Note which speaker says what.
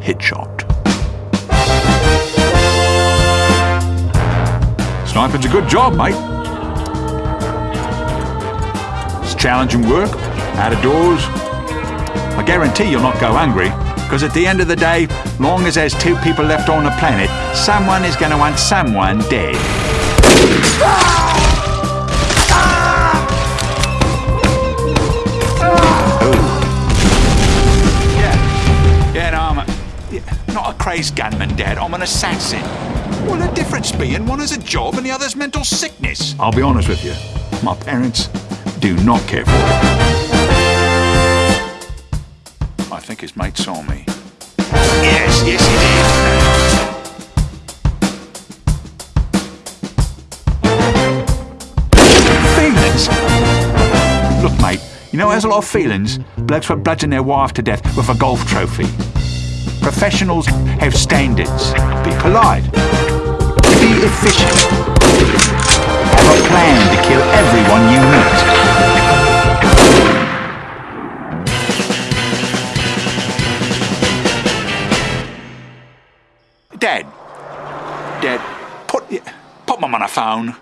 Speaker 1: hit shot. Sniping's a good job, mate. It's challenging work, out of doors. I guarantee you'll not go hungry, because at the end of the day, long as there's two people left on the planet, someone is going to want someone dead. Not a crazed gunman, Dad. I'm an assassin. Well, the difference being one has a job and the other's mental sickness. I'll be honest with you. My parents do not care for it. I think his mate saw me. Yes, yes, he did. Feelings? Look, mate, you know, there's a lot of feelings. Blokes were bludgeon their wife to death with a golf trophy. Professionals have standards. Be polite. Be efficient. Have a plan to kill everyone you meet. Dad. Dad, put, put mum on a phone.